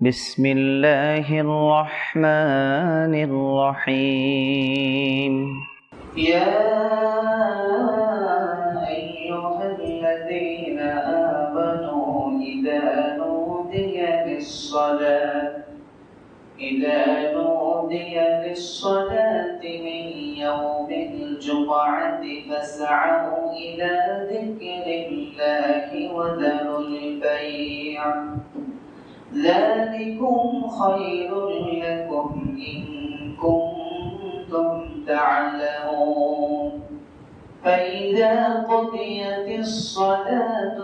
بسم الله الرحمن الرحيم يا أيها الذين آمنوا إذا نودي للصلاة إذا نودي للصلاة من يوم الجمعة فاسعوا إلى ذكر الله وذروا ذلكم خير لكم إن كنتم تعلمون. فإذا قضيت الصلاة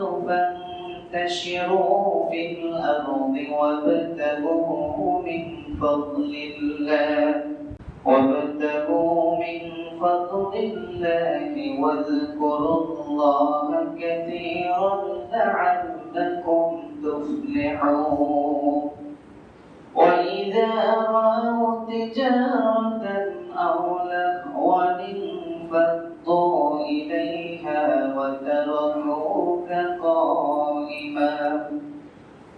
فانتشروا في الأرض وابتغوا من فضل الله وابتغوا من فضل الله واذكروا الله كثيرا لعلكم وإذا رأوا تجارة أو لهوا انفضوا إليها وتركوك قائما.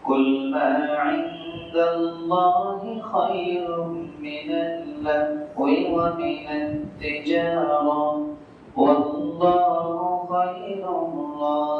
قل ما عند الله خير من اللهو ومن التجارة. والله خير الرازقين.